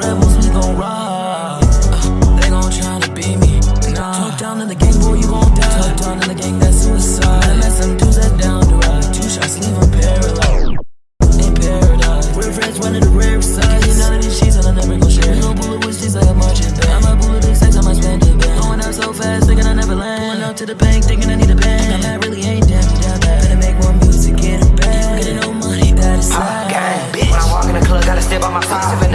rebels, we gon' rock. Uh, they gon' try to beat me. Nah. Talk down in the gang, boy, you gon' die. Talk down in the gang, that's suicide. And that's some dudes that down to ride. Two shots, leave them paralyzed. In paradise. We're friends, one of the rare sides. You none of these cheese, and I never gon' share. You gon' bullet with cheese like a marching band. I'm a bullet big sex, I might spend it back. Going out so fast, thinking I never land. Pulling up to the bank, thinking I need a band. I'm not really ain't damn, damn bad. Better make one music, get it back. Getting no money, that is sad. Gang, bitch. When I walk in the club, gotta step by my side.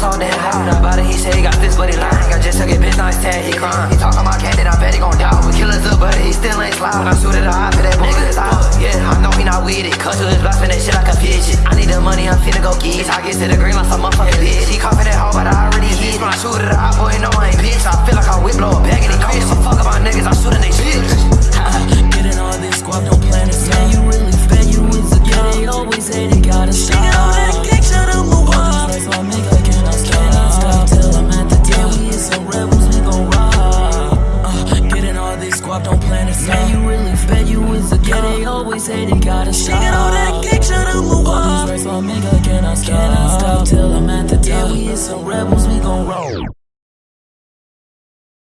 I'm so damn high. Not about it, he say he got this, but he lying. I just took it, bitch, now he's sad, he crying. He talking about candy, I bet he gon' die. We killers up, but he still ain't slide. When I shoot at the eye, for that nigga out. Yeah, I know he not with it. Cause to his blasting that shit like a fidget. I need the money, I'm finna go get it. I get to the green like some motherfucking bitch. He coughing that hoe, but I you really fed, you is a yeah, they always say they gotta stop. Singing all that gang shit on my wall. First I make, I cannot stop. Cannot stop till I'm at the top. Yeah, we is some rebels, we gon' roll.